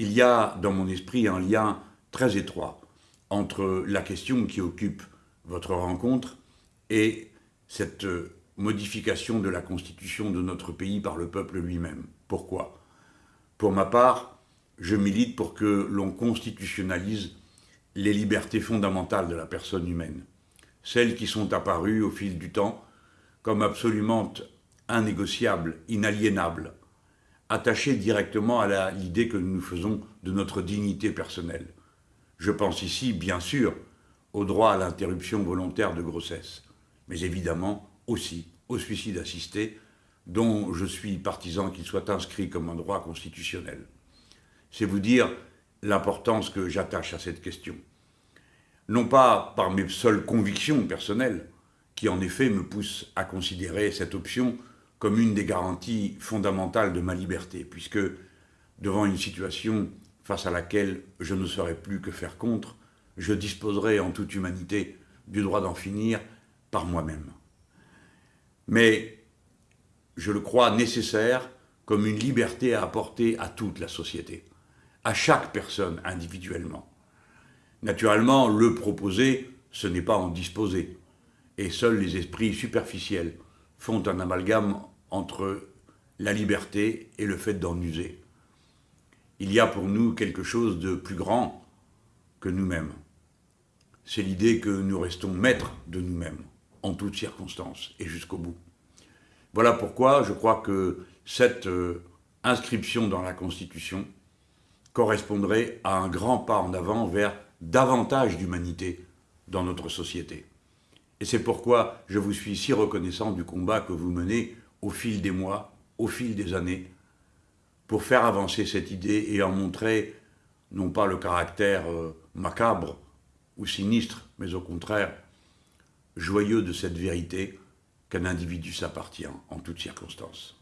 il y a dans mon esprit un lien très étroit entre la question qui occupe votre rencontre et cette modification de la constitution de notre pays par le peuple lui-même. Pourquoi? Pour ma part, je milite pour que l'on constitutionnalise les libertés fondamentales de la personne humaine, celles qui sont apparues au fil du temps comme absolument innégociables, inaliénables, attachées directement à l'idée que nous nous faisons de notre dignité personnelle. Je pense ici, bien sûr, au droit à l'interruption volontaire de grossesse, mais évidemment aussi au suicide assisté, dont je suis partisan qu'il soit inscrit comme un droit constitutionnel. C'est vous dire l'importance que j'attache à cette question. Non pas par mes seules convictions personnelles, qui en effet me poussent à considérer cette option comme une des garanties fondamentales de ma liberté, puisque devant une situation face à laquelle je ne saurais plus que faire contre, je disposerai en toute humanité du droit d'en finir par moi-même. Mais je le crois nécessaire comme une liberté à apporter à toute la société, à chaque personne individuellement. Naturellement, le proposer, ce n'est pas en disposer, et seuls les esprits superficiels font un amalgame entre la liberté et le fait d'en user. Il y a pour nous quelque chose de plus grand que nous-mêmes. C'est l'idée que nous restons maîtres de nous-mêmes, en toutes circonstances et jusqu'au bout. Voilà pourquoi je crois que cette euh, inscription dans la Constitution correspondrait à un grand pas en avant vers davantage d'humanité dans notre société. Et c'est pourquoi je vous suis si reconnaissant du combat que vous menez au fil des mois, au fil des années, pour faire avancer cette idée et en montrer non pas le caractère euh, macabre ou sinistre, mais au contraire joyeux de cette vérité qu'un individu s'appartient en toutes circonstances.